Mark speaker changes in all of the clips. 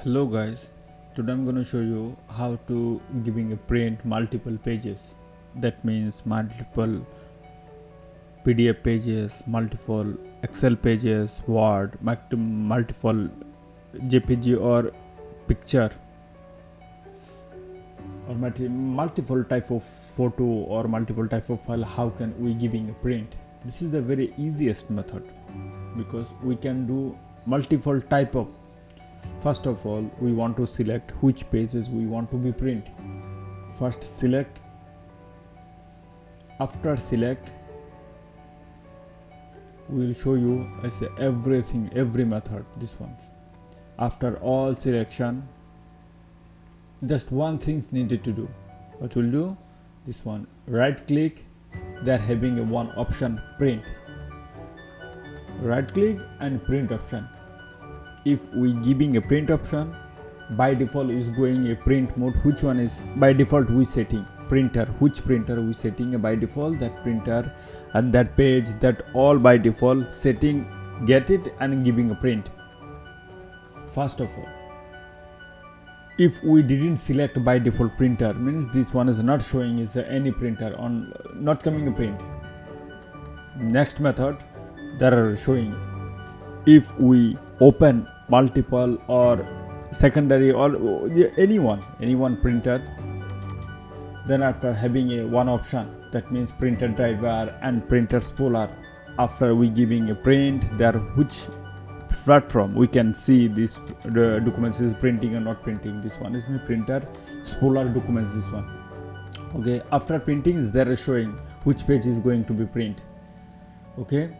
Speaker 1: hello guys. Today i'm going to show you how to giving a print multiple pages. That means multiple pdf pages multiple excel pages word multiple jpg or picture. Or multiple type of photo or multiple type of file how can we giving a print? This is the very easiest method because we can do multiple type of first of all we want to select which pages we want to be print. First select after select we will show you say everything every method this one. After all selection just one things needed to do. What we'll do? This one right click they're having a one option print. Right click and print option if we giving a print option by default is going a print mode which one is by default we setting printer which printer we setting by default that printer and that page that all by default setting get it and giving a print. First of all if we didn't select by default printer means this one is not showing is any printer on not coming a print. Next method that are showing. If we open multiple or secondary or uh, anyone anyone printer then after having a one option that means printer driver and printer spooler after we giving a print there which platform we can see this the documents is printing or not printing. This one is my printer spooler documents this one. Okay after printing is there showing which page is going to be print. Okay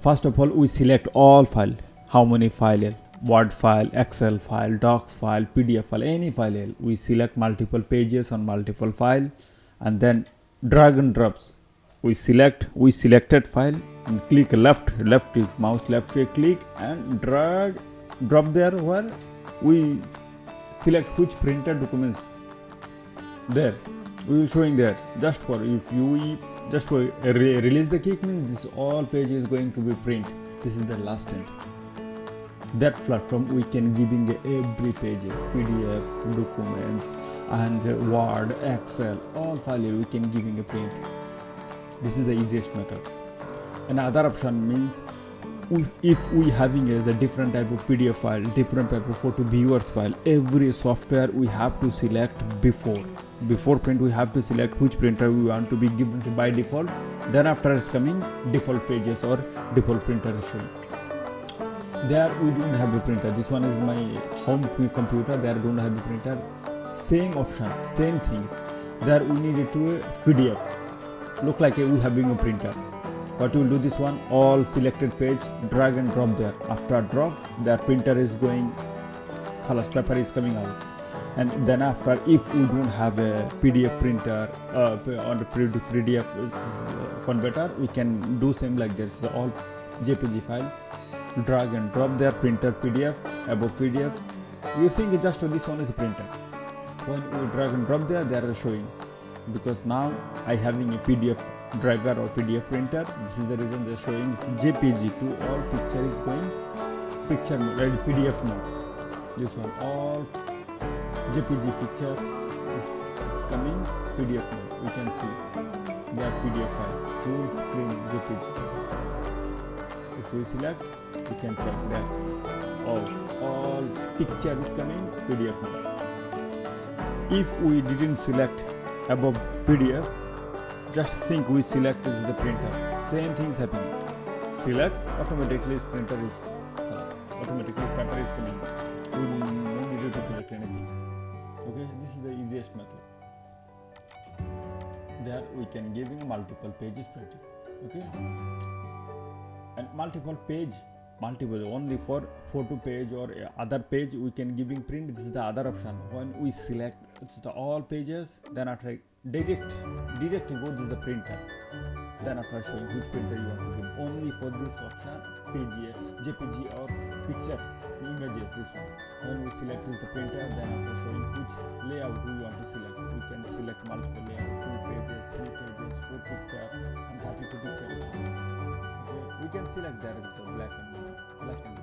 Speaker 1: first of all we select all file how many file word file excel file doc file pdf file any file we select multiple pages on multiple file and then drag and drops. We select we selected file and click left left is mouse left click and drag drop there where we select which printer documents. There we will showing there. Just for if you just for re release the kick means this all page is going to be print. This is the last end that platform we can giving every pages pdf documents and word excel all file we can giving a print. This is the easiest method. Another option means if we having a, the different type of pdf file different type of photo viewers file every software we have to select before. Before print we have to select which printer we want to be given by default. Then after is coming default pages or default printer showing there we don't have a printer. This one is my home computer. There don't have a printer. Same option same things. There we needed to a pdf look like we having a printer. What we'll do this one. All selected page drag and drop there. After drop their printer is going color paper is coming out. And then after if we don't have a pdf printer uh, on the pdf converter we can do same like this. The all jpg file drag and drop their printer pdf above pdf you think just this one is printer when we drag and drop there they are showing. Because now i having a pdf driver or pdf printer. This is the reason they're showing jpg to all picture is going picture mode pdf mode. This one all jpg picture is, is coming pdf mode. You can see their pdf file full screen jpg if we select we can check that all all picture is coming pdf if we didn't select above pdf just think we select is the printer. Same thing is happening. Select automatically printer is uh, automatically paper is coming. We no need to select anything. Okay this is the easiest method. There we can giving multiple pages printing. Okay? And multiple page multiple only for photo page or uh, other page we can giving print. This is the other option. When we select it's the all pages then after direct direct go is the printer. Then after showing which printer you want to give. Only for this option pg jpg or picture images this one. When we select is the printer then after showing which layout we want to select. We can select multiple layout two pages three pages four picture and 32 picture okay? We can select there is the black and black and